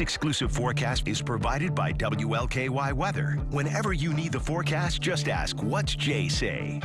exclusive forecast is provided by WLKY Weather. Whenever you need the forecast, just ask, what's Jay say?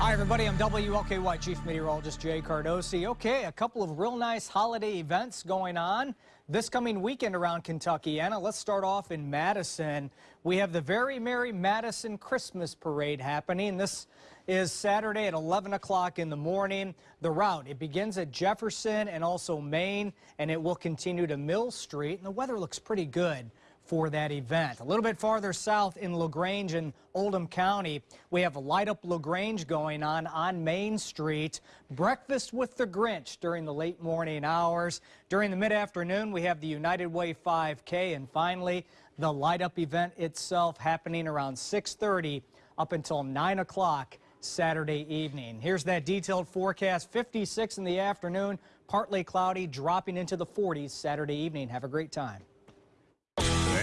Hi, everybody. I'm WLKY Chief Meteorologist Jay Cardosi. Okay, a couple of real nice holiday events going on this coming weekend around Kentuckiana, let's start off in Madison. We have the Very Merry Madison Christmas Parade happening. This is Saturday at 11 o'clock in the morning. The route, it begins at Jefferson and also Main, and it will continue to Mill Street. And the weather looks pretty good for that event. A little bit farther south in LaGrange and Oldham County, we have a Light Up LaGrange going on on Main Street. Breakfast with the Grinch during the late morning hours. During the mid-afternoon, we have the United Way 5K. And finally, the Light Up event itself happening around 6.30 up until 9 o'clock Saturday evening. Here's that detailed forecast. 56 in the afternoon, partly cloudy, dropping into the 40s Saturday evening. Have a great time.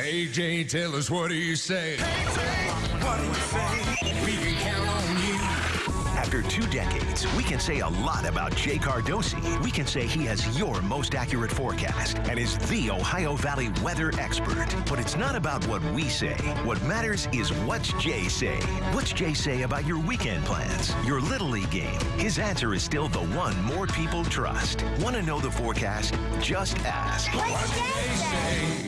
AJ, tell us what do you say? what do you say? We can count on you. After two decades, we can say a lot about Jay Cardosi. We can say he has your most accurate forecast and is the Ohio Valley weather expert. But it's not about what we say. What matters is what's Jay say. What's Jay say about your weekend plans, your Little League game? His answer is still the one more people trust. Want to know the forecast? Just ask. What's Jay say?